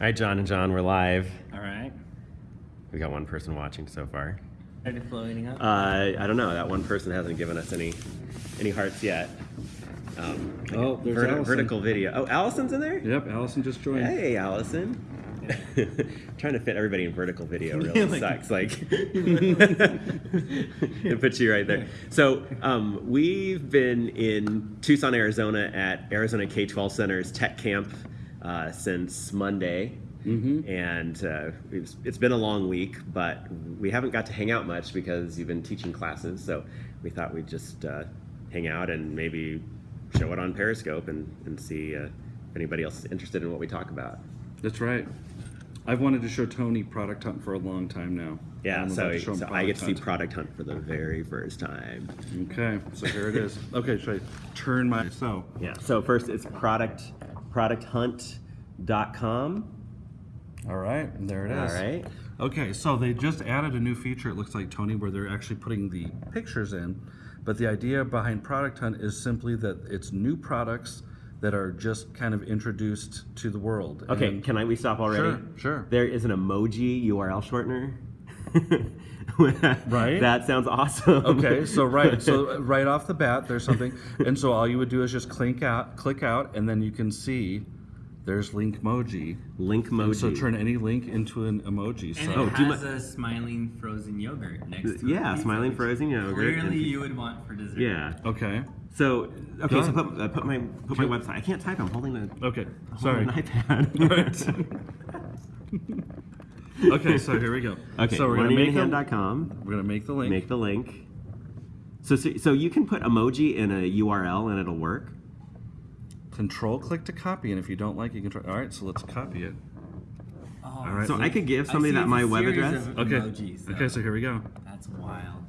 All right, John and John, we're live. All right. We got one person watching so far. Ready to floating up? Uh, I don't know. That one person hasn't given us any any hearts yet. Um, Oh, there's verti- Allison. vertical video. Oh, Allison's in there. Yep, Allison just joined. Hey, Allison. Trying to fit everybody in vertical video really Like- sucks. Like, it puts you right there. So, um, we've been in Tucson, Arizona at Arizona K 12 Center's Tech Camp uh, since Monday. Mhm. And uh, it's, it's been a long week, but we haven't got to hang out much because you've been teaching classes. So, we thought we'd just uh, hang out and maybe show it on Periscope and, and see uh, if anybody else is interested in what we talk about. That's right. I've wanted to show Tony Product Hunt for a long time now. Yeah, so, to show him so I get to see Product Hunt for the very first time. Okay, so here it is. Okay, should I turn my so? Yeah. So first, it's product producthunt.com. All right, there it All is. right. Okay, so they just added a new feature. It looks like Tony, where they're actually putting the pictures in. But the idea behind Product Hunt is simply that it's new products that are just kind of introduced to the world. Okay. And- Can I we stop already? Sure, sure. There is an emoji URL shortener. Right. That sounds awesome. Okay, so right, so right off the bat, there's something, and so all you would do is just click out, click out, and then you can see there's link emoji. Link emoji. So turn any link into an emoji. and So Oh, it do you has mi- a smiling frozen yogurt next to it. yeah, smiling which frozen yogurt. Clearly, you would want for dessert. yeah. okay, So okay. So ahead. put, uh, put my put my website. I can't type. I'm holding a okay, holding sorry. an iPad. okay, so here we go. okay. so we're gonna make the, learninginhand.com. we're gonna make the link. Make the link. So, so so you can put emoji in a URL and it'll work. Control click to copy, and if you don't like, you can try. All right, so let's copy it. Oh, All right. So I could give somebody that my a web address. of Okay. Emojis, Okay, so here we go. That's wild.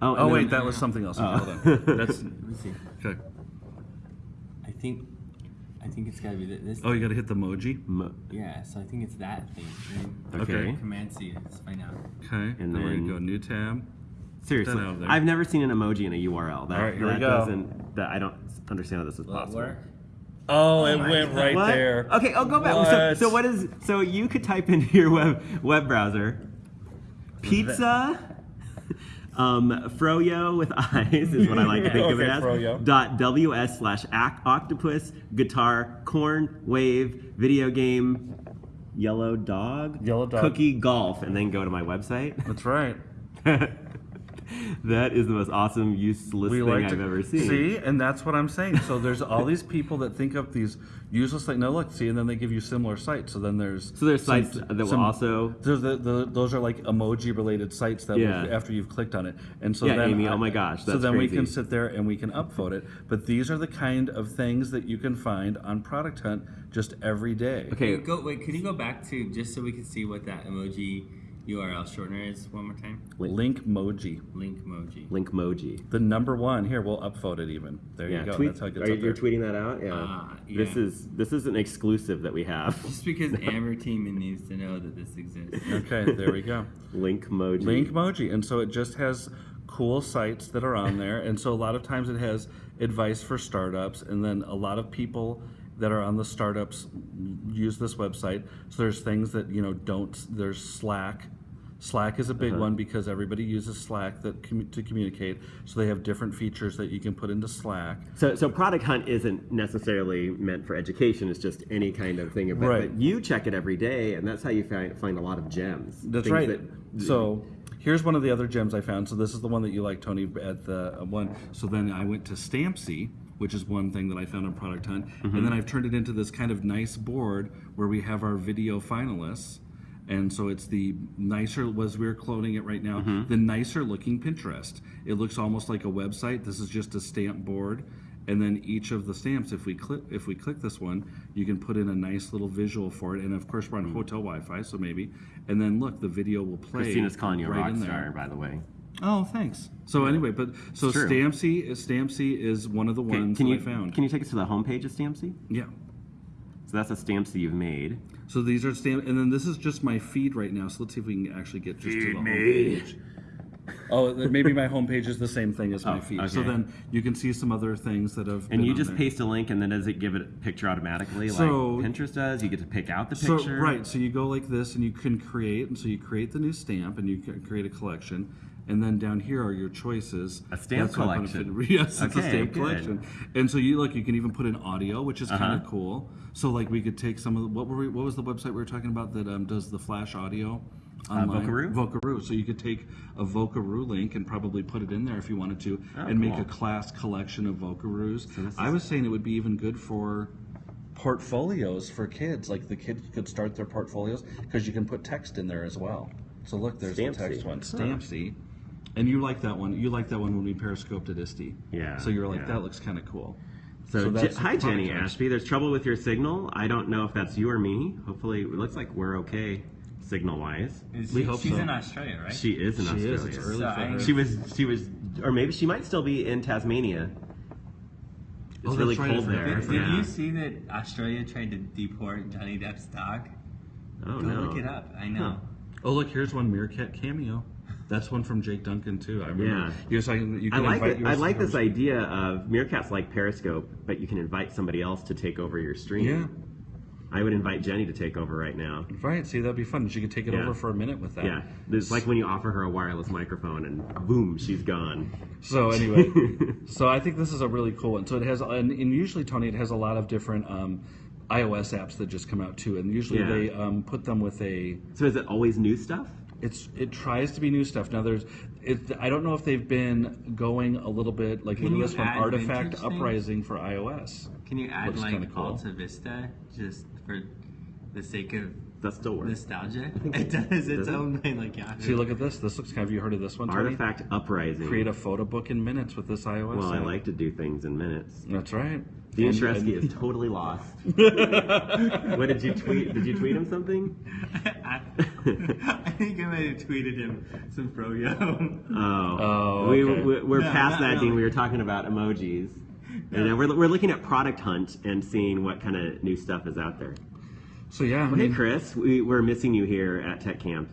Oh, Oh and wait, then- that was something else. Oh. hold on. That's Let me see. okay. I think, I think it's gotta be th- this. Oh, you got to hit the emoji. Mo- Yeah, so I think it's that thing. right? okay. Okay. Command C. Let's find out. Okay, And then we're then- gonna go new tab. Seriously, Get out of there. I've never seen an emoji in a URL. That, All right, here we go. doesn't. That I don't understand how this is Will it possible. work? Oh, it oh went God. right What? there. Okay, I'll go back. So, so what is? So you could type into your web web browser, pizza. Um, froyo with eyes is what I like to think of it as. froyo. Dot ws slash octopus guitar corn wave video game yellow dog Yellow dog. cookie golf and then go to my website. That's right. that is the most awesome useless We thing like I've to ever seen. see, and that's what I'm saying. So there's all these people that think of these useless things. No, look, see, and then they give you similar sites. So then there's So there's some- sites that will some- also. There's the, the, those are like emoji related sites that Yeah. will, after you've clicked on it, and so Yeah, then Amy, oh I- oh my gosh, so that's then we can sit there and we can upvote it. But these are the kind of things that you can find on Product Hunt just every day. Okay, Go wait. Can you go back to just so we can see what that emoji URL shortener is one more time? Link emoji, Link emoji. link emoji. the number one. Here, we'll upvote it even. There Yeah, you go. tweet. That's how it gets are you, up you're tweeting that out? Yeah. Ah, This is this is an exclusive that we have. Just because Amber Team needs to know that this exists. Okay, there we go. Link emoji. Link emoji, and so it just has cool sites that are on there, and so a lot of times it has advice for startups, and then a lot of people that are on the startups use this website. So there's things that you know don't. There's Slack. Slack is a big Uh-huh. one because everybody uses Slack that commu- to communicate. So they have different features that you can put into Slack. So, so Product Hunt isn't necessarily meant for education. It's just any kind of thing. But, Right. but you check it every day, and that's how you find, find a lot of gems. That's right. that- so here's one of the other gems I found. So this is the one that you like, Tony, at the uh, one. So then I went to Stampsy, which is one thing that I found on Product Hunt, Mm-hmm. and then I've turned it into this kind of nice board where we have our video finalists. And so it's the nicer, was we're cloning it right now, Mm-hmm. the nicer looking Pinterest. It looks almost like a website. This is just a stamp board. And then each of the stamps, if we click, if we click this one, you can put in a nice little visual for it. And of course, we're on hotel Wi-Fi, so maybe. And then look, the video will play. Christina's calling you a right rock in star, there. by the way. Oh, thanks. So anyway, but so. Stampsy, Stampsy is one of the ones can that you I found. can you take us to the homepage of Stampsy? yeah. So that's a Stampsy you've made. So these are stamp, and then this is just my feed right now. So let's see if we can actually get just to Feed the me. homepage. Oh, maybe my homepage is the same thing as my Oh, feed. So then you can see some other things that have. And been you on just there. paste a link, and then does it give it a picture automatically, So- like Pinterest does? You get to pick out the So picture. right, so you go like this, and you can create, and so you create the new stamp, and you can create a collection, and then down here are your choices. A stamp That's what collection. fit- Yes, it's a Okay, stamp good. collection, and so you like you can even put in audio, which is kind Uh-huh. of cool. So like we could take some of the, what were we, what was the website we were talking about that um, does the flash audio? online? Vocaroo? Vocaroo. So you could take a Vocaroo link and probably put it in there if you wanted to, Oh, and make cool. a class collection of Vocaroos. this I was saying it would be even good for portfolios for kids. Like the kids could start their portfolios because you can put text in there as well. So look, there's the text one, Huh. Stampsy. And you like that one. You like that one when we periscoped at ISTE. Yeah, So you're like, yeah. that looks kind of cool. So, So Je- that's hi, Jenny product Ashby. There's trouble with your signal. I don't know if that's you or me. Hopefully, it looks like we're okay signal wise. Is We she- hope she's so. in Australia, right? She is in She Australia. is. It's early So for her. She was. She was, or maybe she might still be in Tasmania. It's Oh, really cold there. Did, did yeah. you see that Australia tried to deport Johnny Depp's dog? Oh Go no. look it up. I know. Oh, look, here's one Meerkat cameo. That's one from Jake Duncan too. I remember. Yeah. You're saying you I like it. I like this idea of Meerkat's like Periscope, but you can invite somebody else to take over your stream. Yeah. I would invite Jenny to take over right now. Right. See, that'd be fun. She could take it Yeah. over for a minute with that. Yeah, it's like when you offer her a wireless microphone and boom, she's gone. So anyway, so I think this is a really cool one. So it has, and, and usually Tony, it has a lot of different um, iOS apps that just come out too, and usually Yeah. they um, put them with a. So is it always new stuff? It's it tries to be new stuff. Now there's, it, I don't know if they've been going a little bit like Can look at this one, Artifact vintage things? Uprising for iOS. Can you add Looks like kinda cool. Alta Vista just for the sake of That still works. nostalgia? It it- does does its it? own thing, like yeah. See, look at this. This looks kind of. You heard of this one, Tony? Artifact Uprising. Create a photo book in minutes with this iOS. well, I like to do things in minutes. That's right. Dean And- Shareski is totally lost. what did you tweet? Did you tweet him something? I, I think I might have tweeted him some froyo. Oh, Oh, we, okay. we, we're No, past not that, Dean. We were talking about emojis. And uh, we're, we're looking at Product Hunt and seeing what kind of new stuff is out there. So yeah. I Hey, mean- Chris, we, we're missing you here at Tech Camp.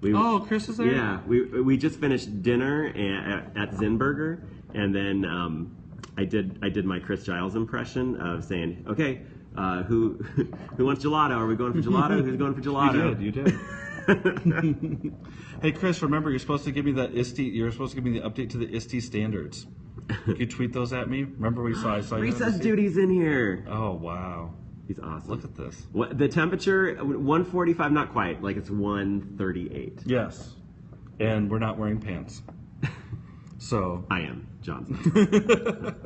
We, Oh, Chris is there. Yeah, we, we just finished dinner at, at Zinburger, and then um, I did I did my Chris Giles impression of saying, "Okay, uh, who who wants gelato? Are we going for gelato? Who's going for You gelato?" did. You did. hey, Chris, remember you're supposed to give me that ISTE. You're supposed to give me the update to the ISTE standards. Can you tweet those at me? Remember we saw. I saw you. Recess duty's in here. Oh wow! He's awesome. Look at this. What the temperature? 145, not quite. Like it's 138. Yes, and we're not wearing pants. So. I am Johnson.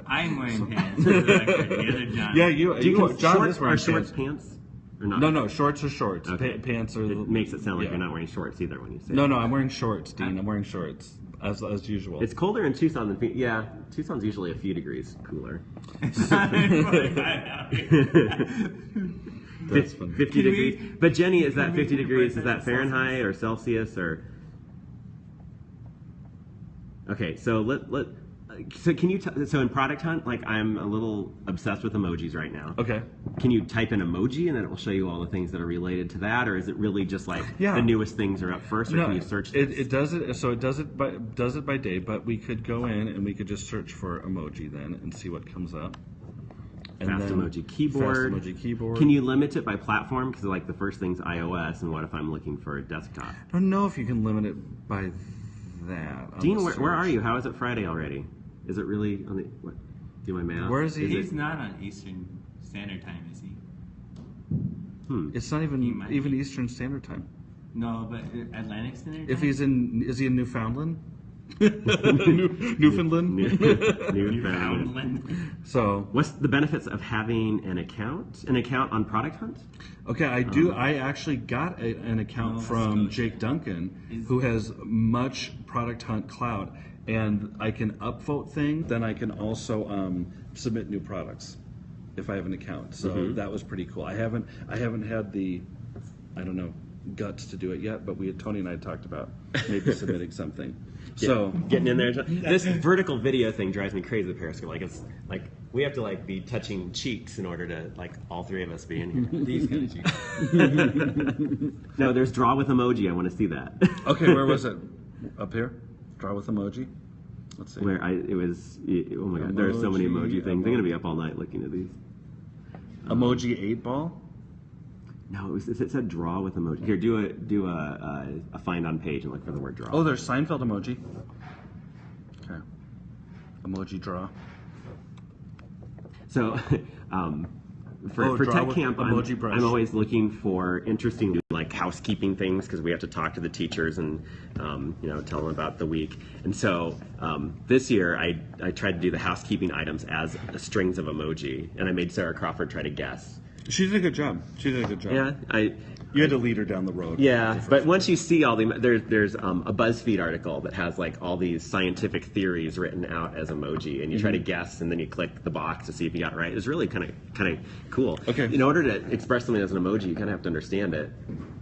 I'm wearing pants. the other John. Yeah, you. Do you you John shorts is wearing are shorts pants. pants or not? No, no, shorts are shorts. Okay. Pa- pants are. It makes it sound like yeah. you're not wearing shorts either when you say. No, it. no, I'm wearing shorts, Dean. I'm wearing shorts as as usual. It's colder in Tucson than Phoenix. Yeah, Tucson's usually a few degrees cooler. That's funny. 50 we- degrees. but Jenny, is that 50 degrees? Is that that Fahrenheit or Celsius or? Okay, so let let. So can you t- so in Product Hunt, like I'm a little obsessed with emojis right now. Okay. Can you type in emoji and then it will show you all the things that are related to that, or is it really just like Yeah. the newest things are up first, or can you search? it, this? it does it. So it does it by does it by day, but we could go in and we could just search for emoji then and see what comes up. And Fast then- emoji keyboard. Fast emoji keyboard. Can you limit it by platform? Because like the first thing's iOS, and what if I'm looking for a desktop? I don't know if you can limit it by that. on Dean, where, where are you? How is it Friday already? Is it really on the what? Do my math. Where is he? He's it- not on Eastern Standard Time, is he? hmm. It's not even even. Eastern Standard Time. No, but uh, Atlantic Standard Time. If he's in, is he in Newfoundland? New, Newfoundland. Newfoundland. Newfoundland. so What's the benefits of having an account? An account on Product Hunt? Okay, I do. I actually got a, an account Nova from Scotia. Jake Duncan, Is- who has much Product Hunt Cloud, and I can upvote things. Then I can also um, submit new products if I have an account. So that was pretty cool. I haven't. I haven't had the, I don't know, guts to do it yet. But we, had, Tony and I, talked about maybe submitting something. So getting in there. This vertical video thing drives me crazy. The Periscope, like it's like we have to like be touching cheeks in order to like all three of us be in here. These kind of cheeks. no, there's draw with emoji. I want to see that. okay, where was it? Up here. Draw with emoji. Let's see. Where I it was oh my god, there are so many Emoji, emoji things. I'm gonna be up all night looking at these. Emoji eight ball. No, it was it said draw with emoji. Here, do a do a a, a find on page and look for the word draw. Oh, there's Seinfeld emoji. Okay. Emoji draw. So, um, for, Oh, for Tech Camp, I'm, brush. I'm always looking for interesting like housekeeping things because we have to talk to the teachers and um, you know tell them about the week. And so um, this year, I I tried to do the housekeeping items as strings of emoji, and I made Sarah Crawford try to guess. She did a good job. She did a good job. Yeah, I You had to lead her down the road. Yeah, but once you see all the there's there's um, a BuzzFeed article that has like all these scientific theories written out as emoji, and you try to Mm-hmm. guess, and then you click the box to see if you got it right. It's really kind of kind of cool. Okay. In order to express something as an emoji, you kind of have to understand it,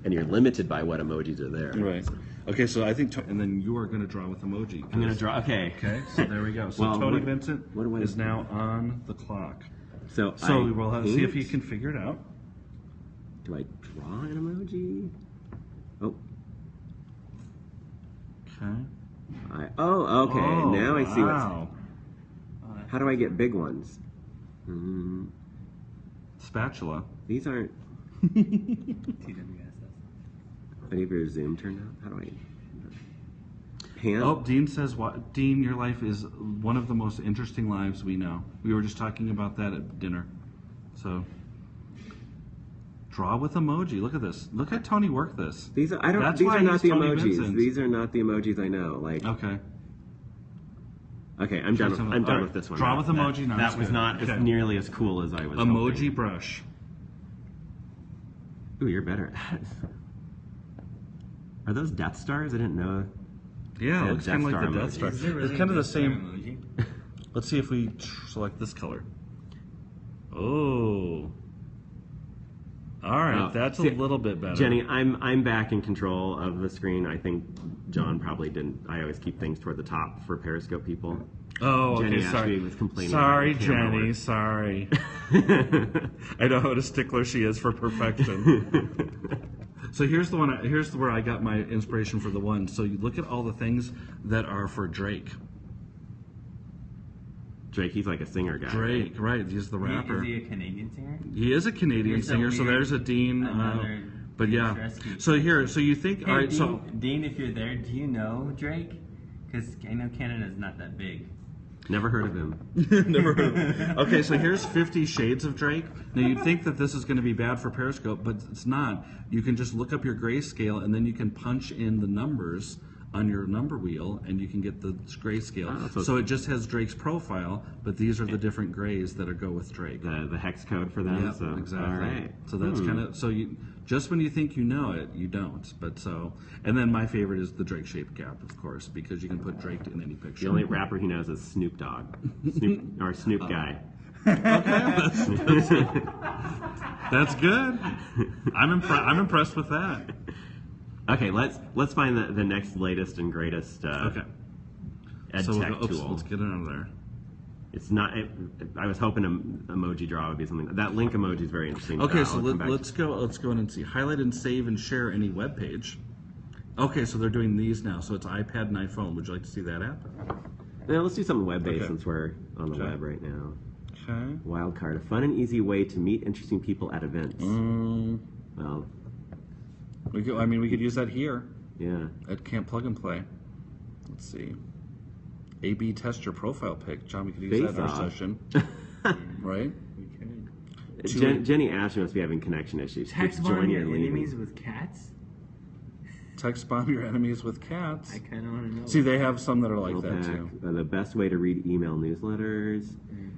and you're limited by what emojis are there. Right. Okay, so I think, to- and then you are going to draw with emoji. I'm gonna draw. Okay. Okay, so there we go. So Well, Tony what- Vincent what is now on the clock. So So I we'll have, see if paint. can figure it out. Do I draw an emoji? Oh, Okay. I oh okay. Oh, now I see wow. what's. How do I get big ones? Mm, Spatula. these aren't. TWSS. Any of your Zoom turned out? How do I? Pan. Oh, Dean says, "What? Dean, your life is one of the most interesting lives we know." We were just talking about that at dinner. So, draw with emoji. Look at this. Look at Tony work this. These are I don't. That's these why are not the Tony emojis. Vincent. These are not the emojis I know. Like Okay. okay, I'm done. With, I'm done Alright, with this one. draw now. with That- emoji, now That, was good. not Okay. as nearly as cool as I was. Emoji hoping. brush. Ooh, you're better. at it. Are those Death Stars? I didn't know. Yeah, Yeah, it looks kind of like the Death. Star. Is there really it's kind of a the Death Star same. emoji? Let's see if we tr- select this color. Oh. All right, Oh, that's a see, little bit better. Jenny, I'm I'm back in control of the screen. I think John probably didn't. I always keep things toward the top for Periscope people. Oh, okay, Jenny sorry. actually was complaining Sorry, the camera Jenny. work. Sorry. I know what a stickler she is for perfection. so here's the one. I- Here's where I got my inspiration for the one. So you look at all the things that are for Drake. Drake, he's like a singer guy. Drake, right? He's the He- rapper. Is he a Canadian singer? He is a Canadian Here's a singer, so there's a Dean. Uh, but yeah, so here, so you think, Hey, all right, Dean, so Dean, if you're there, do you know Drake? Because I know Canada's not that big. Never heard of him. Never heard. of it. Okay, so here's Fifty Shades of Drake. Now you'd think that this is going to be bad for Periscope, but it's not. You can just look up your grayscale, and then you can punch in the numbers on your number wheel, and you can get the grayscale. Oh, so- so it just has Drake's profile, but these are the different grays that are go with Drake. The the hex code for them. Yep, so exactly. all right. So that's Hmm. kind of so you just when you think you know it, you don't. But so and then my favorite is the Drake shaped cap, of course, because you can put Drake in any picture. The only rapper he knows is Snoop Dogg, Snoop or. Snoop guy. okay, That's good. I'm impre- I'm impressed with that. Okay, let's let's find the, the next latest and greatest uh, Okay. ed so we'll tech go, oops, tool. let's get it out of there. It's not. It, I was hoping em- emoji draw would be something. That link emoji is very interesting. Okay, so let, let's go. Let's go in and see. Highlight and save and share any web page. Okay, so they're doing these now. So it's iPad and iPhone. Would you like to see that app? Now let's do something web based Okay. since we're on the Okay. web right now. Okay. Wildcard, a fun and easy way to meet interesting people at events. Um, Well, we could, I mean, we could use that here yeah. at Camp Plug and Play. Let's see. A/B test your profile pic, John. We could use that in our Face-off. session, right? We could. Two- Jen, Jenny Ashby must be having connection issues. Text Just bomb join your your link. enemies with cats? Text bomb your enemies with cats. I kind of want to know. See, they have some that are like that Pack, too. uh, the best way to read email newsletters. Mm.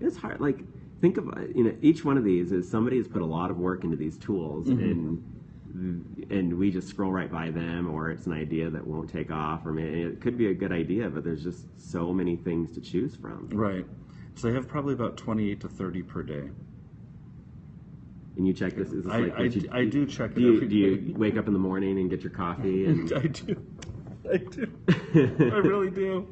It's hard. Like, think of uh, you know each one of these is somebody has put a lot of work into these tools, Mm-hmm. and and we just scroll right by them, or it's an idea that won't take off, or maybe it could be a good idea, but there's just so many things to choose from. Right. So they have probably about 28 to 30 per day. And you check this. Is this I- like I you, I do check it Do you, do you wake up in the morning and get your coffee and? I do. I do. I really do.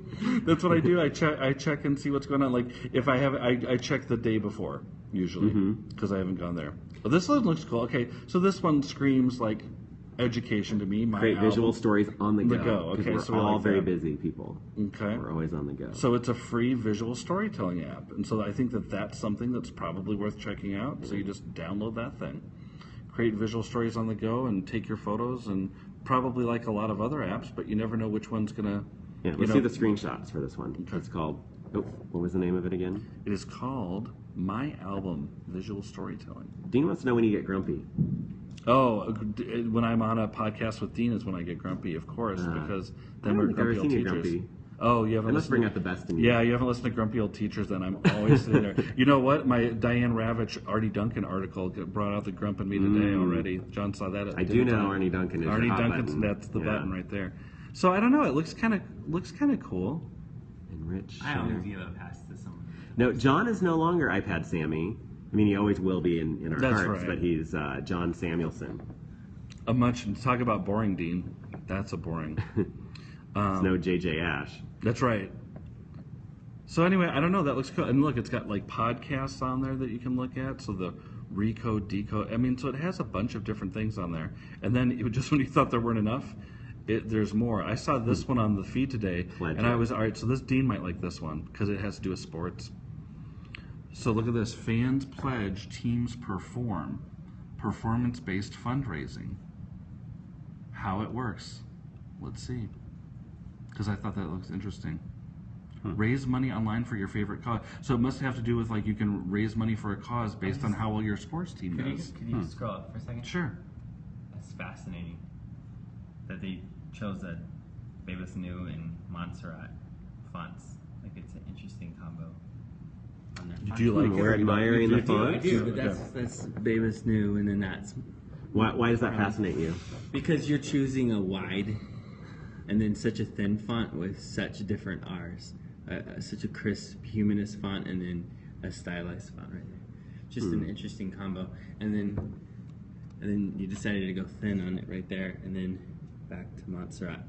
That's what I do. I check. I check and see what's going on. Like if I have, I, I check the day before usually Mm-hmm. because I haven't gone there. But this one looks cool. Okay, so this one screams like education to me. My Create visual stories on the The go. go, 'cause okay, we're so we all like very that. busy people. Okay. We're always on the go. So it's a free visual storytelling app, and so I think that that's something that's probably worth checking out. So you just download that thing, create visual stories on the go, and take your photos, and probably like a lot of other apps, but you never know which one's gonna. yeah, let's know, see the screenshots for this one. It's called. Oh, what was the name of it again? It is called My Album Visual Storytelling. Dean wants to know when you get grumpy. Oh, when I'm on a podcast with Dean is when I get grumpy, of course, Ah. because I then we're grumpy old teachers. grumpy. Oh, you haven't I must listened bring out the best in you. Yeah, you haven't listened to grumpy old teachers. Then I'm always sitting there. You know what? My Diane Ravitch, Arne Duncan article g- brought out the grump in me today already. John saw that. At Mm. I do know time. Arne Duncan is Arne Duncan's button. that's the Yeah. button right there. So I don't know. It looks kind of looks kind of cool. Enrich. I share. always give a pass to someone. No, John is no longer iPad Sammy. I mean, he always will be in, in our That's hearts, right. but he's uh, John Samuelson. A much talk about boring, Dean. That's a boring. Um, It's no JJ Ash. That's right. So anyway, I don't know. That looks cool. And look, it's got like podcasts on there that you can look at. So the recode, decode. I mean, so it has a bunch of different things on there. And then it, just when you thought there weren't enough, it, there's more. I saw this one on the feed today, and I was all right. So this Dean might like this one because it has to do with sports. So look at this: fans pledge, teams perform, performance-based fundraising. How it works? Let's see. Because I thought that looks interesting. Raise money online for your favorite cause. So it must have to do with like you can raise money for a cause based on how well your sports team Could you, does. could you hmm. scroll up for a second? Sure. That's fascinating. That they chose a Bebas Neue and Montserrat fonts. Like it's an interesting combo. On their font. Do you like Hmm, it? we're or not? admiring the I do, I font. do, but that's that's Bebas Neue, and then that's Why, why does that fascinate you? because you're choosing a wide, and then such a thin font with such different R's, uh, uh, such a crisp humanist font, and then a stylized font right there. Just an interesting combo, and then and then you decided to go thin on it right there, and then back to Montserrat,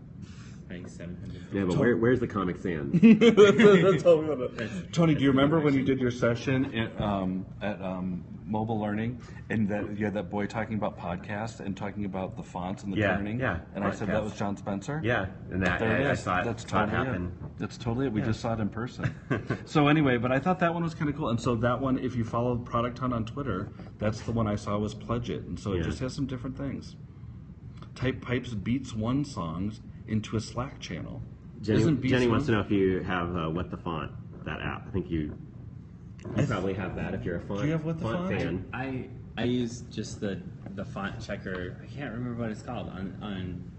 paying seven hundred. Yeah, but where, where's the Comic Sans? That's all we wanna- Tony, do you remember when you did your session at, um, at um, Mobile Learning, and that you had that boy talking about podcasts and talking about the fonts and the Yeah, turning? yeah, And I said that podcasts. was John Spencer. yeah, and that There it I, I is. saw it, That's saw it totally happen. it. That's totally it. We just saw it in person. so anyway, but I thought that one was kind of cool. And so that one, if you follow Product Hunt on Twitter, that's the one I saw was Pledge It. And so it just has some different things. Type pipes beats one songs into a Slack channel. Jenny, Isn't Jenny wants to know if you have uh, What the Font, that app. I think you, you probably have that if you're a font, Do you have What the Font? fan. I I use just the the font checker. I can't remember what it's called on on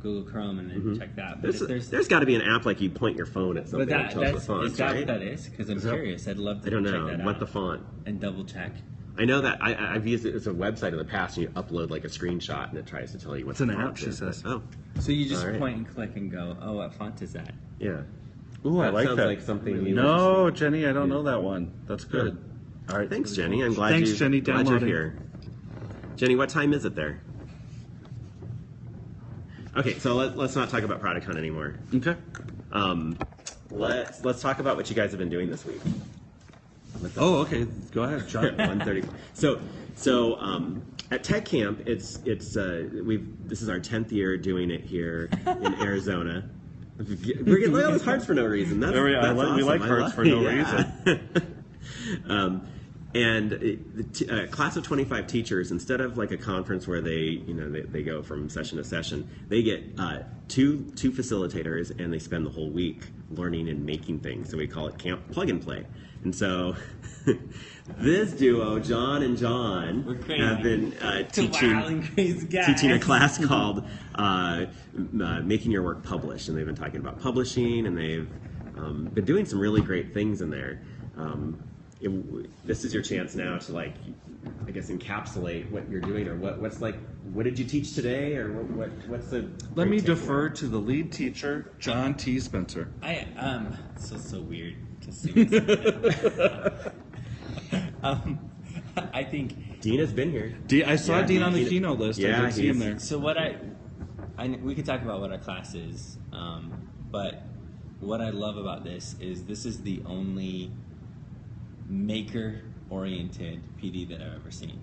Google Chrome, and then check that. But There's, if there's, there's got to be an app like you point your phone at but something that and tells that's the font, is that right? what that is? Because I'm Is that- curious. I'd love to I don't check know. that What the font? and double check. I know that I, I- I've used it as a website in the past, and you upload like a screenshot, and it tries to tell you what It's the an font app, she is. says. Oh, So you just All right. point and click and go, oh, what font is that? yeah. Ooh, I That like sounds that. like something you No, Jenny, I don't know that one. That's good. All right. Thanks, Jenny. I'm glad Thanks, you. Jenny, glad you're here. Jenny, what time is it there? Okay, so let, let's not talk about Product Hunt anymore. Okay. Um, let's let's talk about what you guys have been doing this week. Oh, okay. Go ahead. One thirty. So so um, at Tech Camp, it's it's uh, we've this is our tenth year doing it here in Arizona. We're getting all those hearts for no reason. That's, we. I that's like- we like hearts for no yeah. um, and it, the t- uh, class of 25 teachers, instead of like a conference where they, you know, they, they go from session to session, they get uh, two two facilitators and they spend the whole week learning and making things. So we call it Camp Plug and Play. And so this duo, John and John, have been uh, teaching Wild and crazy guys. teaching a class called uh, uh, Making Your Work Publish. And they've been talking about publishing, and they've um, been doing some really great things in there. Um, it- this is your chance now to, like, I guess, encapsulate what you're doing, or what, what's like, what did you teach today, or what, what what's the. Let me takeaway? defer to the lead teacher, John T. Spencer. I um, so so weird to see. this. um, I think Dean has been here. D- I saw Yeah, Dean on the he- keynote list. yeah, I did see him there. so. What I, I we could talk about what our class is, um, but what I love about this is this is the only maker-oriented PD that I've ever seen.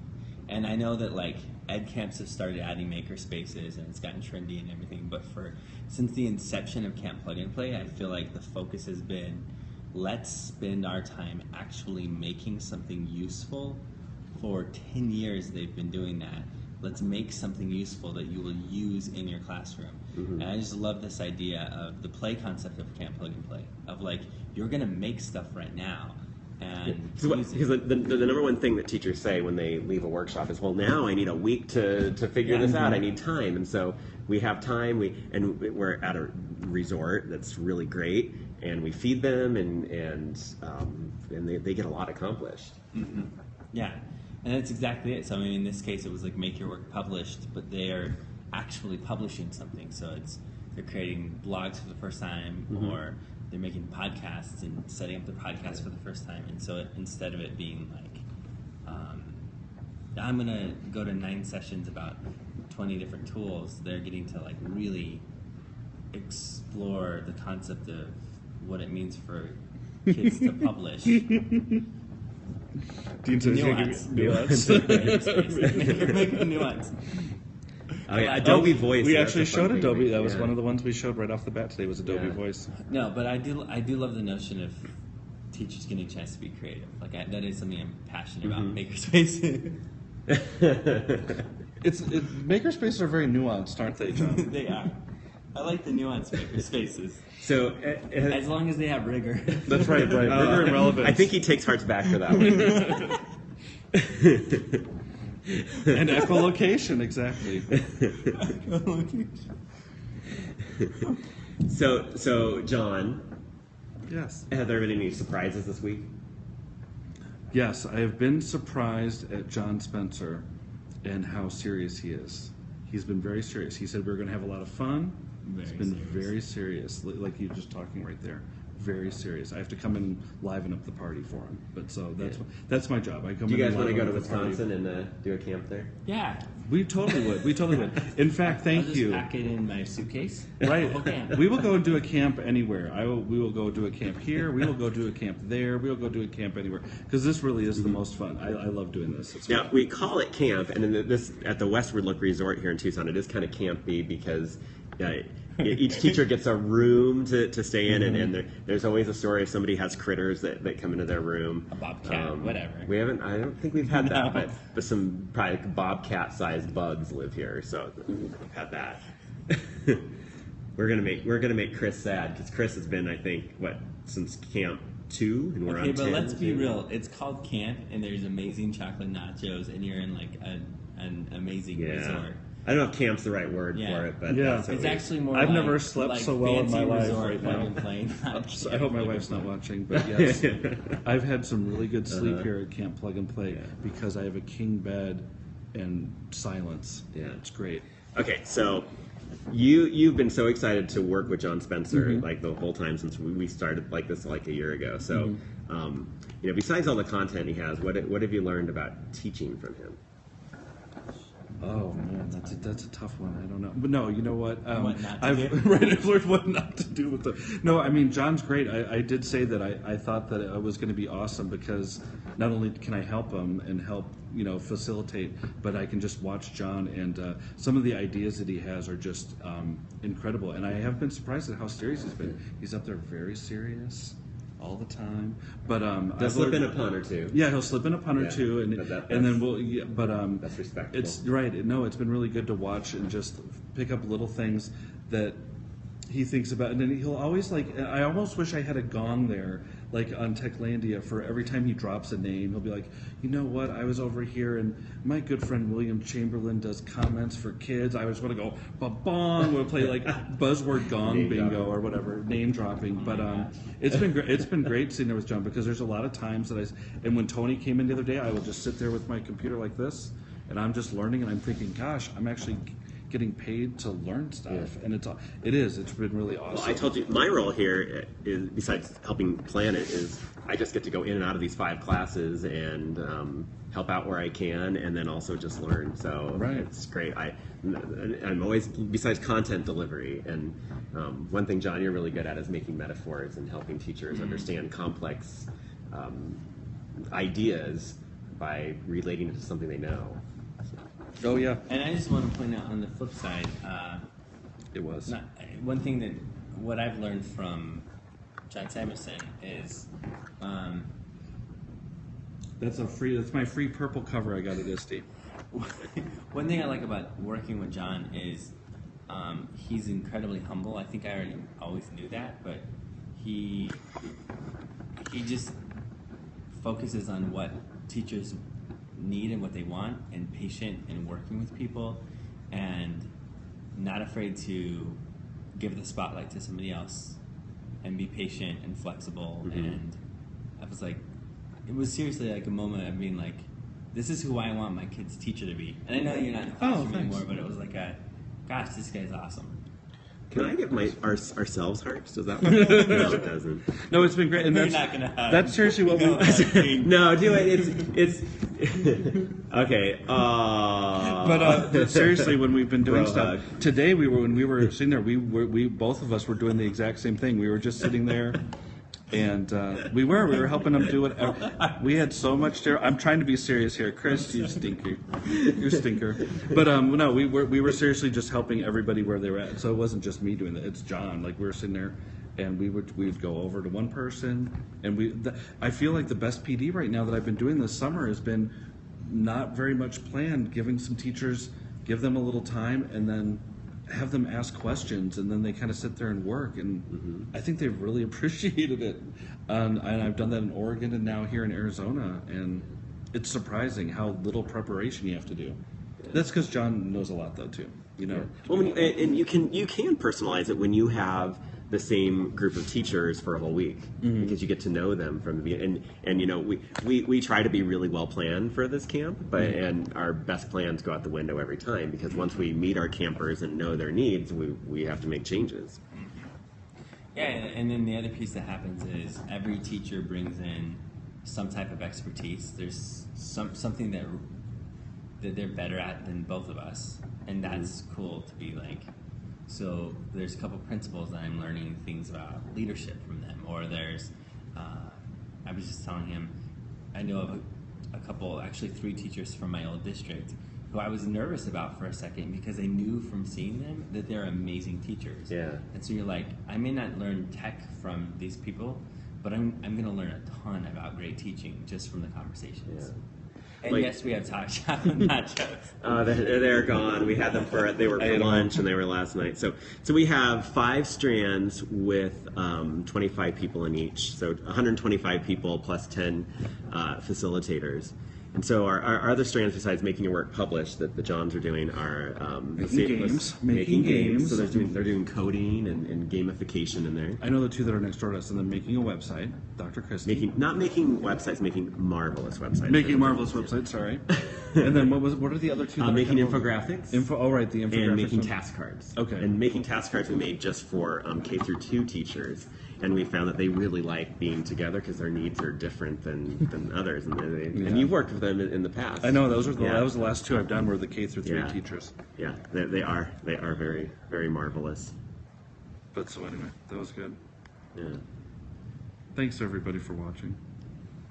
And I know that like ed camps have started adding maker spaces and it's gotten trendy and everything, but for since the inception of Camp Plug and Play, I feel like the focus has been let's spend our time actually making something useful. For 10 years they've been doing that. Let's make something useful that you will use in your classroom. Mm-hmm. And I just love this idea of the play concept of Camp Plug and Play. Of like, you're gonna make stuff right now. And because the, the, the number one thing that teachers say when they leave a workshop is, well, now I need a week to, to figure this out. I mm-hmm. need time, and so we have time. We and we're at a resort that's really great, and we feed them, and and um, and they, they get a lot accomplished. Mm-hmm. Yeah, and that's exactly it. So I mean, in this case, it was like make your work published, but they are actually publishing something. So it's they're creating blogs for the first time, mm-hmm. or they're making podcasts and setting up the podcast for the first time. And so it, instead of it being like, um, I'm gonna go to nine sessions about twenty different tools, they're getting to like really explore the concept of what it means for kids to publish. Dean says you Nuance. nuance. Make- make it nuance. Oh, yeah, Oh, Adobe Voice. We actually showed Adobe. we- That was yeah. one of the ones we showed right off the bat today. Was Adobe Yeah. Voice. No, but I do I do love the notion of teachers getting a chance to be creative. Like I, that is something I'm passionate about. Makerspace. It's it, makerspaces are very nuanced, aren't they, John? they are. I like the nuanced makerspaces So, uh, uh, as long as they have rigor. That's right, right. uh, Rigor and relevance. I think he takes hearts back for that one. and echolocation, exactly. so, so John, Yes. have there been any surprises this week? Yes, I have been surprised at John Spencer and how serious he is. He's been very serious. He said we are going to have a lot of fun. He's Very been serious. very serious, like you were just talking right there. Very serious. I have to come in and liven up the party for him. But so that's Yeah. that's my job. I come. Do you guys want to go to up the party. Wisconsin and uh, do a camp there? yeah. We totally would. We totally would. In fact, I'll thank just you. pack it in my suitcase. Right. Okay. We will go and do a camp anywhere. I will, we will go do a camp here. We will go do a camp there. We will go do a camp anywhere because this really is the most fun. I, I love doing this. It's Now fun. we call it camp, and in the, this at the Westward Look Resort here in Tucson, it is kind of campy because uh, each teacher gets a room to, to stay in, and, and there, there's always a story if somebody has critters that, that come into their room. A bobcat, um, whatever. We haven't. I don't think we've had that, No. but but some probably bobcat-sized bugs live here, so we've had that. we're gonna make we're gonna make Chris sad because Chris has been, I think, what since camp two, and we're Okay, on Okay, but 10, let's be so- real. It's called camp, and there's amazing chocolate nachos, and you're in like a, an amazing Yeah. resort. I don't know if camp's the right word Yeah. for it, but Yeah. that's what It's we- actually more. I've like, never slept like so well in my life resort right plug now. and play, So I hope my wife's not watching, but yes, I've had some really good sleep Uh-huh. here at Camp Plug and Play because I have a king bed and silence. Yeah. it's great. Okay, so you you've been so excited to work with John Spencer Mm-hmm. like the whole time since we, we started like this like a year ago. So, Mm-hmm. um, you know, besides all the content he has, what what have you learned about teaching from him? Oh man, that's a, that's a tough one. I don't know, but no, you know what? Um, What I've right. I've learned what not to do with the. No, I mean John's great. I, I did say that I, I thought that it was going to be awesome because not only can I help him and help you know facilitate, but I can just watch John and uh, some of the ideas that he has are just um, incredible. And I have been surprised at how serious he's been. He's up there very serious all the time. But um, I've slip in a pun or two. yeah, he'll slip in a pun or two, and that- and then we'll. Yeah, but um, That's respectable. It's right. No, it's been really good to watch and just pick up little things that he thinks about, and then he'll always like. I almost wish I had a gong there, like on Techlandia, for every time he drops a name, he'll be like, you know what? I was over here, and my good friend William Chamberlain does comments for kids. I was going to go ba bong. We'll play like buzzword gong bingo or whatever, name dropping. But um, it's been great. It's been great sitting there with John because there's a lot of times that I And when Tony came in the other day, I will just sit there with my computer like this, and I'm just learning, and I'm thinking, gosh, I'm actually getting paid to learn stuff, and it's it is. It's been really awesome. Well, I told you my role here is besides helping plan it is I just get to go in and out of these five classes and um, help out where I can, and then also just learn. So Right. it's great. I I'm always besides content delivery, and um, one thing John you're really good at is making metaphors and helping teachers understand complex um, ideas by relating it to something they know. Oh yeah, And I just want to point out on the flip side, uh, it was. not, one thing that what I've learned from John Samuelson is um, That's a free. That's my free purple cover I got at ISTE. one thing I like about working with John is um, he's incredibly humble. I think I already always knew that, but he he just focuses on what teachers need and what they want, and patient and working with people, and not afraid to give the spotlight to somebody else, and be patient and flexible. Mm-hmm. And I was like, it was seriously like a moment of being like, this is who I want my kid's teacher to be. And I know you're not in the oh, classroom thanks. anymore, but it was like a, gosh, this guy's awesome. Can I give my our, ourselves hearts? Does that? work? no, it doesn't. No, it's been great, and You're that's not gonna hug. that's seriously what No, we. no, do it. It's it's okay. Uh, But uh, seriously, when we've been doing Bro stuff hug. today, we were when we were sitting there, we were we both of us were doing the exact same thing. We were just sitting there, and uh, we were we were helping them do whatever. We had so much. Ter- I'm trying to be serious here, Chris. You stinker, you stinker. But um, no, we were we were seriously just helping everybody where they were at. So it wasn't just me doing that. It's John. Like we were sitting there. And we would we would go over to one person, and we. The, I feel like the best PD right now that I've been doing this summer has been not very much planned, giving some teachers, give them a little time and then have them ask questions and then they kind of sit there and work. And I think they've really appreciated it. Um, and I've done that in Oregon and now here in Arizona. And it's surprising how little preparation you have to do. That's because John knows a lot, though, too. You know, Well, when you, and and you can you can personalize it when you have the same group of teachers for a whole week mm-hmm. because you get to know them from the beginning. And and you know we, we, we try to be really well planned for this camp, but mm-hmm. and our best plans go out the window every time because once we meet our campers and know their needs, we we have to make changes. Yeah, and and then the other piece that happens is every teacher brings in some type of expertise. There's some something that that they're better at than both of us, and mm-hmm. that's cool to be like. So there's a couple principles that I'm learning things about leadership from them, or there's. Uh, I was just telling him, I know of a, a couple, actually three teachers from my old district, who I was nervous about for a second because I knew from seeing them that they're amazing teachers. Yeah. And so you're like, I may not learn tech from these people, but I'm, I'm going to learn a ton about great teaching just from the conversations. And Like- yes, we have talk shop nachos. Uh, they're, they're gone. We had them for they were for lunch and they were last night. So so we have five strands with um, 25 people in each. So 125 people plus 10 uh, facilitators. And so our, our, other strands, besides making your work published, that the Johns are doing are um, Making games. making, Making games. games. So they're doing they're doing coding and, and gamification in there. I know the two that are next door to us, and then making a website, Dr. Christie. Making not making websites, making marvelous websites. Making marvelous websites. sorry. and then what was what are the other two? Uh, that are making infographics. Info. Oh, right, the infographics. and making one. task cards. Okay. And making task cards we made just for um, K through two teachers, and we found that they really like being together because their needs are different than, than others, and they, Yeah. and you've worked with them in, in the past. I know those are the Yeah. that was the last two I've done were the K through three Yeah. teachers. Yeah, they, they are they are very very marvelous. But so anyway, that was good. Yeah, Thanks everybody for watching.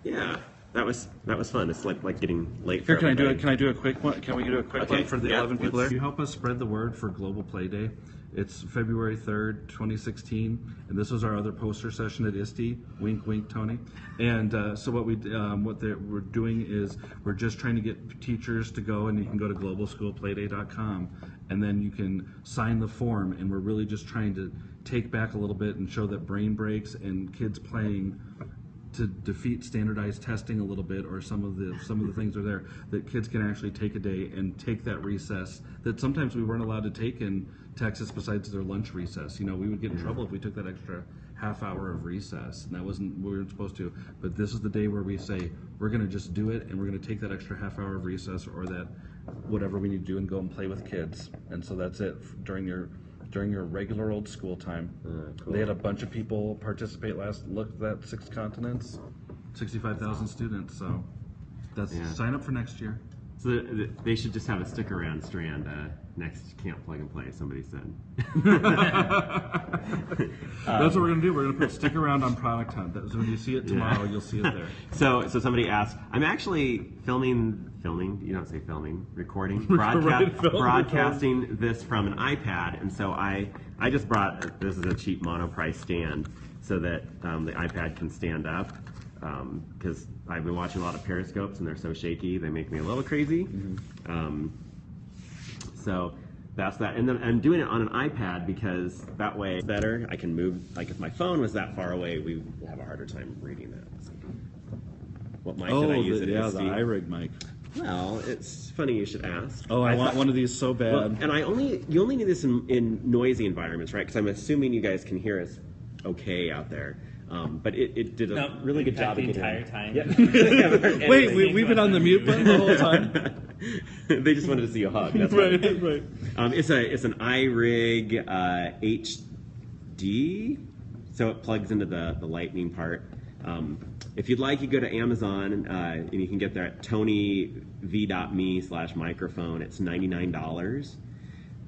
yeah, that was that was fun. It's like like getting late. Here, for can I do it? Can I do a quick one? Can we do a quick Okay, one for the yeah, 11 people let's- there? You help us spread the word for Global Play Day. It's February 3rd, 2016, and this was our other poster session at ISTE. Wink, wink, Tony. And uh, so what we um, what we're doing is we're just trying to get teachers to go, and you can go to globalschoolplayday.com, and then you can sign the form. And we're really just trying to take back a little bit and show that brain breaks and kids playing to defeat standardized testing a little bit or some of the some of the things are there that kids can actually take a day and take that recess that sometimes we weren't allowed to take in Texas besides their lunch recess. You know, we would get in mm-hmm. trouble if we took that extra half hour of recess and that wasn't what we weren't supposed to. But this is the day where we say we're going to just do it and we're going to take that extra half hour of recess or that whatever we need to do and go and play with kids. And so that's it during your during your regular old school time. Mm, they had a bunch of people participate last. Look, that six continents, sixty-five thousand students. So that's Yeah. sign up for next year. So th- th- they should just have a stick around strand uh, next Camp Plug and Play. Somebody said. That's what we're gonna do. We're gonna put stick around on Product Hunt. That- So when you see it tomorrow, you'll see it there. So, so somebody asked. I'm actually filming, filming. You don't say filming, recording, broadcast, film, broadcasting this from an iPad, and so I, I just brought. This is a cheap monoprice stand, so that um, the iPad can stand up. Because I've been watching a lot of periscopes, and they're so shaky, they make me a little crazy. Um, so that's that. And then I'm doing it on an iPad because that way it's better. I can move. Like if my phone was that far away, we would have a harder time reading that. So, what mic did I use Oh, the, it yeah, the iRig mic. Well, it's funny you should ask. Oh, I, want thought- one of these so bad. Well, and I only you only need this in, in noisy environments, right? Because I'm assuming you guys can hear us okay out there. Um, but it, it did a No, really good job of the getting- entire time. Yeah. Wait, we, we've been on the mute button the whole time. they just wanted to see a hug. That's why. right, right. Um, it's a it's an iRig uh, HD, so it plugs into the the lightning part. Um, if you'd like, you go to Amazon uh, and you can get there at tonyv.me slash microphone. It's ninety nine dollars.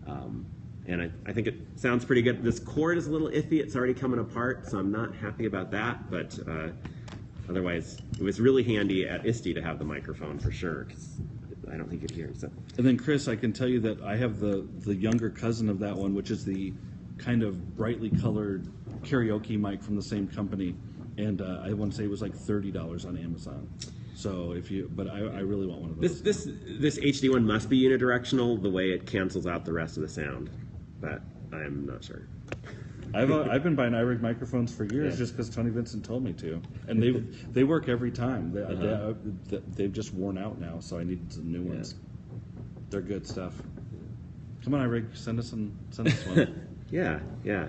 Um, and I, I think it sounds pretty good. This cord is a little iffy. It's already coming apart, so I'm not happy about that. But uh, otherwise, it was really handy at ISTE to have the microphone for sure, because I don't think you'd hear. So And then Chris, I can tell you that I have the the younger cousin of that one, which is the kind of brightly colored karaoke mic from the same company, and uh, I want to say it was like thirty dollars on Amazon. So if you, but I, I really want one of those. This this this HD one must be unidirectional the way it cancels out the rest of the sound, but I'm not sure. I've uh, I've been buying iRig microphones for years Yeah. just because Tony Vincent told me to, and they they work every time. They, Uh-huh. they, they've just worn out now, so I need some new ones. They're good stuff. Come on, iRig, send us some send us one. Yeah, yeah.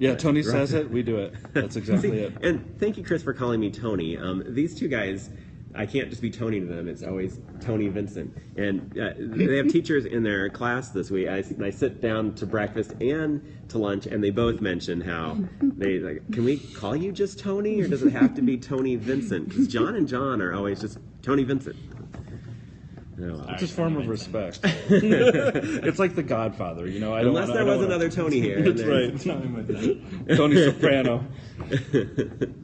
yeah, Tony says it, we do it. That's exactly See, it. And thank you, Chris, for calling me Tony. Um, these two guys, I can't just be Tony to them. It's always Tony Vincent. And uh, they have teachers in their class this week. I, I sit down to breakfast and to lunch, and they both mention how they like, can we call you just Tony, or does it have to be Tony Vincent? Because John and John are always just Tony Vincent. No, It's a form of respect. it's like The Godfather, you know. I don't Unless wanna- I there don't was wanna- another Tony here. That's right. Tony Soprano.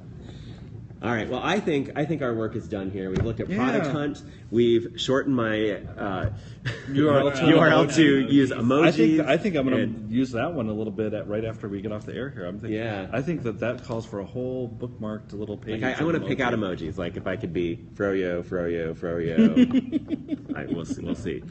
All right. Well, I think I think our work is done here. We've looked at product Yeah. hunt. We've shortened my uh, URL to URL to emoji. use emojis. I think I think I'm going to use that one a little bit at, right after we get off the air here. I'm thinking, Yeah. I think that that calls for a whole bookmarked little page. Like I, I want to pick out emojis. Like if I could be froyo, froyo, froyo. I, we'll see. We'll see.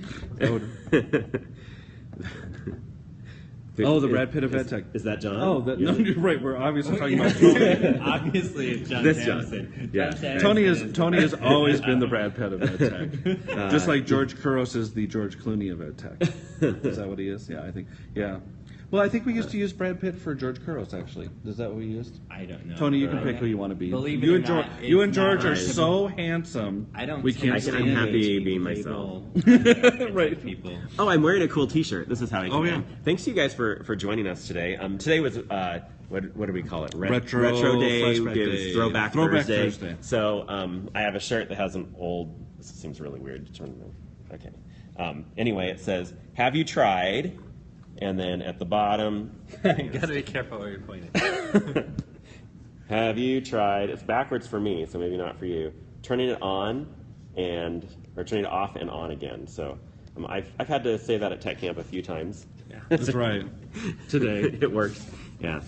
Oh, the Brad Pitt of is, EdTech. Is that John? Oh, that, no, Yeah. you're right. We're obviously talking about Tony. Obviously, it's John This John. Yeah. John Tony is Tony has always been the Brad Pitt of EdTech, just like uh, George Couros is the George Clooney of EdTech. is that what he is? Yeah, I think. Yeah. Well, I think we used to use Brad Pitt for George Couros. Actually, is that what we used? I don't know. Tony, you can pick who you want to be. Believe you it or and George, not, you it's and George not are hard to so handsome. I don't. We take can't I can- I'm happy being myself. right. People. Oh, I'm wearing a cool T-shirt. This is how I. Oh, yeah. Thanks to you guys for for joining us today. Um, today was uh, what what do we call it? Ret- Retro Day. Flashback It was Day. Throwback, Throwback Thursday. Thursday. So um, I have a shirt that has an old. This seems really weird to turn. Okay. Um, anyway, it says, "Have you tried?" And then at the bottom, you gotta be careful where you're pointing. Have you tried? It's backwards for me, so maybe not for you. Turning it on and or turning it off and on again. So um, I've I've had to say that at tech camp a few times. That's right. Today. it works. Yeah.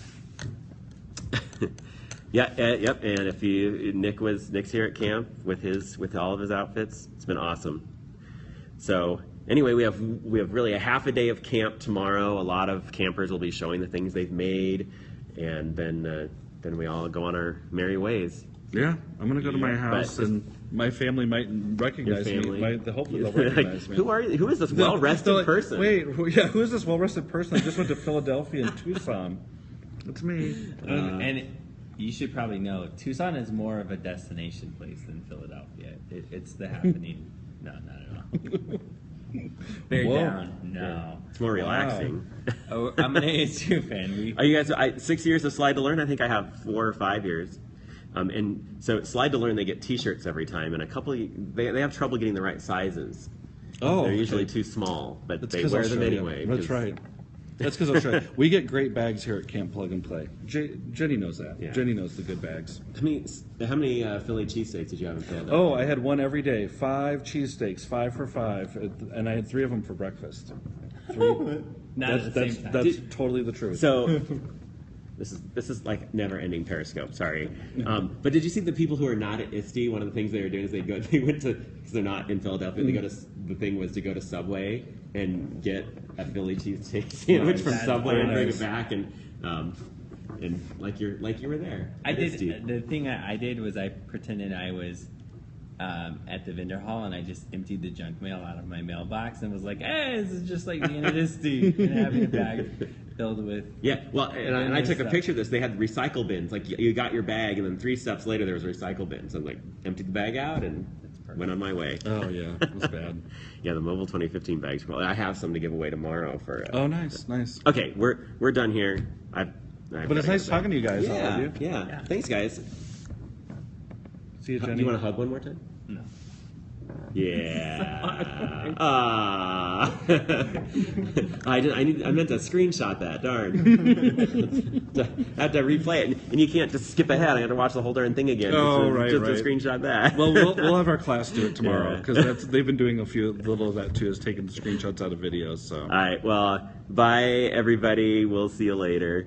yeah. Uh, yep. And if you Nick was Nick's here at camp with his with all of his outfits, it's been awesome. So anyway, we have we have really a half a day of camp tomorrow. A lot of campers will be showing the things they've made, and then uh, then we all go on our merry ways. Yeah, I'm gonna go to my house but- and my family might recognize me. family. Might, hopefully they'll Like, recognize me. who are you? Who is this well rested They're like, person? Wait, who- yeah, who is this well rested person? I just went to Philadelphia and Tucson. It's me. Uh, and you should probably know Tucson is more of a destination place than Philadelphia. It, it's the happening. no, not at all. Bear Whoa. down. No. It's more relaxing. Oh, I'm an ASU fan. We Are you guys I, six years of slide to learn? I think I have four or five years. Um, and so Slide to Learn, they get T-shirts every time, and a couple they they have trouble getting the right sizes. Oh, they're usually okay. too small, but That's they wear them anyway. That's right. That's because I'll show you. We get great bags here at Camp Plug and Play. J- Jenny knows that. Yeah. Jenny knows the good bags. How many how many uh, Philly cheesesteaks did you have in Philadelphia? Oh, I had one every day. Five cheesesteaks, five for five, and I had three of them for breakfast. Three. Not that's at the that's, same time. that's Did- totally the truth. So this is this is like never ending Periscope. Sorry, um, but did you see the people who are not at ISTE? One of the things they were doing is they go they went to because they're not in Philadelphia. They go to the thing was to go to Subway and get a Philly cheesesteak sandwich Nice. from That's Subway and bring it back and. Um, and like you're like you were there. I did. ISTE. The thing I, I did was I pretended I was um, at the vendor hall and I just emptied the junk mail out of my mailbox and was like, "Hey, this is just like being at ISTE and having a bag filled with." Yeah, well, and I, and I Good took a picture of this. They had recycle bins. Like you- you got your bag, and then three steps later there was a recycle bin. So I'm like, emptied the bag out and went on my way. oh yeah, it was bad. Yeah, the mobile 2015 bags. Well, I have some to give away tomorrow for. Uh, Oh, nice, nice. Okay, we're we're done here. I've, I've But it's nice talking to you guys. all Yeah, of you. yeah, Yeah. Thanks, guys. See you, Jenny. Do you want to hug one more time? No. Yeah. Ah. I, did, I need. I meant to screenshot that. Darn. I have to replay it, and you can't just skip ahead. I have to watch the whole darn thing again. Oh, just right, just right. to screenshot that. well, we'll we'll have our class do it tomorrow Yeah. because that's they've been doing a few little of that too, is taking screenshots out of videos. So All right. Well, bye, everybody. We'll see you later.